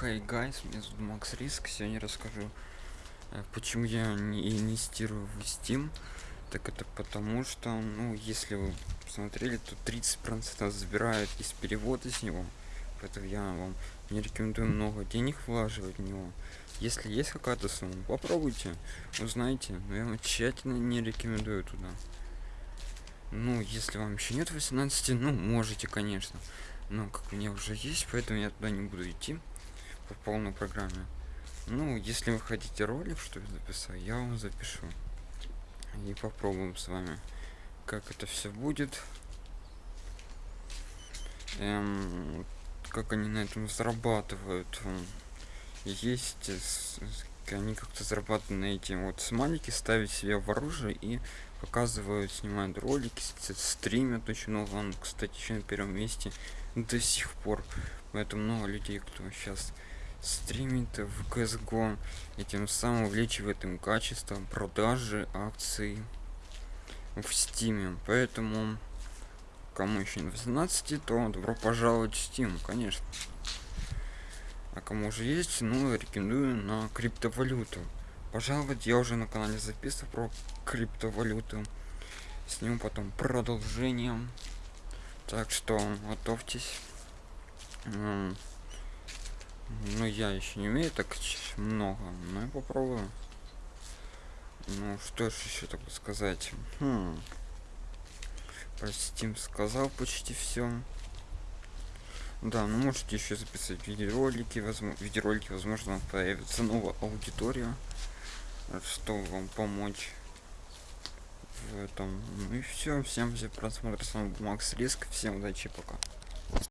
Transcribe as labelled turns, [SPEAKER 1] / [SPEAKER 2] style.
[SPEAKER 1] Хей гайс, меня зовут Макс Риск. Сегодня расскажу, э, почему я не инвестирую в Steam. Так это потому что, ну, если вы посмотрели, то 30% забирают из перевода с него. Поэтому я вам не рекомендую много денег влаживать в него. Если есть какая-то сумма, попробуйте, узнайте. Но я вам тщательно не рекомендую туда. Ну, если вам еще нет 18, ну, можете, конечно. Но как у меня уже есть, поэтому я туда не буду идти по полной программе. Ну, если вы хотите ролик, что я записал, я вам запишу. И попробуем с вами, как это все будет. Эм, как они на этом зарабатывают. Есть, они как-то зарабатывают на этим вот смайлики, ставить себе в оружие и показывают, снимают ролики, стримят очень много. Он, кстати, еще на первом месте до сих пор. Поэтому много людей, кто сейчас стримит в CSGO и тем самым увеличивает им качество продажи акций в Steam. Поэтому кому еще не 18, то добро пожаловать в Steam, конечно. А кому уже есть, ну, рекомендую на криптовалюту. Пожаловать, я уже на канале записывал про криптовалюту. Сниму потом продолжение. Так что готовьтесь. Ну, я еще не умею так много, но я попробую. Ну, что ж еще так сказать? Хм. Про Steam сказал почти все. Да, ну можете еще записать видеоролики, возможно, видеоролики, возможно, появится новая аудитория, чтобы вам помочь в этом. Ну и все, всем за просмотр, с вами был Макс Риск, всем удачи, пока.